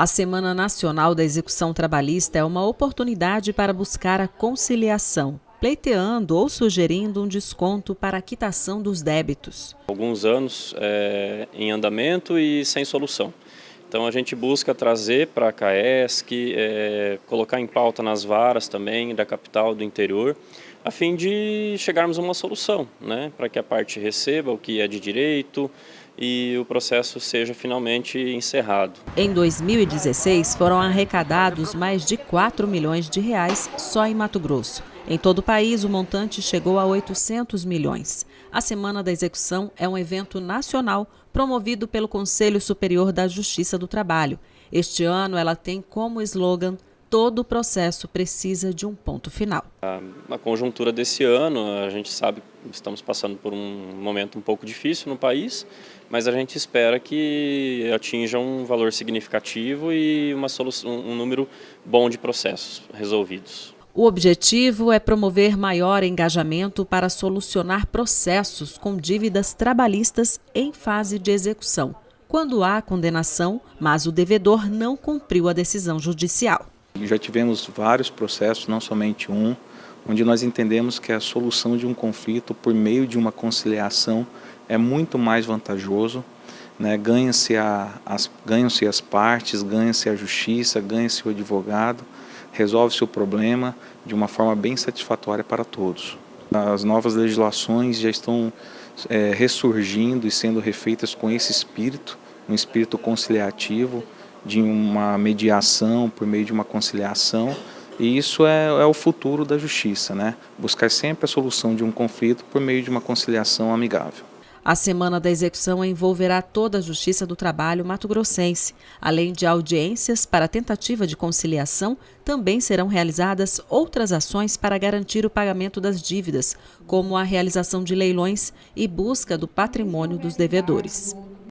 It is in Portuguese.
A Semana Nacional da Execução Trabalhista é uma oportunidade para buscar a conciliação, pleiteando ou sugerindo um desconto para a quitação dos débitos. Alguns anos é, em andamento e sem solução. Então a gente busca trazer para a CAESC, é, colocar em pauta nas varas também da capital, do interior, a fim de chegarmos a uma solução, né, para que a parte receba o que é de direito e o processo seja finalmente encerrado. Em 2016 foram arrecadados mais de 4 milhões de reais só em Mato Grosso. Em todo o país, o montante chegou a 800 milhões. A Semana da Execução é um evento nacional promovido pelo Conselho Superior da Justiça do Trabalho. Este ano, ela tem como slogan todo o processo precisa de um ponto final. A, conjuntura desse ano, a gente sabe que estamos passando por um momento um pouco difícil no país, mas a gente espera que atinja um valor significativo e uma solução, um número bom de processos resolvidos. O objetivo é promover maior engajamento para solucionar processos com dívidas trabalhistas em fase de execução, quando há condenação, mas o devedor não cumpriu a decisão judicial. Já tivemos vários processos, não somente um, onde nós entendemos que a solução de um conflito por meio de uma conciliação é muito mais vantajoso, né? ganha-se as, ganham as partes, ganha-se a justiça, ganha-se o advogado, resolve-se o problema de uma forma bem satisfatória para todos. As novas legislações já estão é, ressurgindo e sendo refeitas com esse espírito, um espírito conciliativo, de uma mediação por meio de uma conciliação, e isso é, é, o futuro da justiça, né? buscar sempre a solução de um conflito por meio de uma conciliação amigável. A Semana da Execução envolverá toda a Justiça do Trabalho mato-grossense. Além de audiências para tentativa de conciliação, também serão realizadas outras ações para garantir o pagamento das dívidas, como a realização de leilões e busca do patrimônio dos devedores.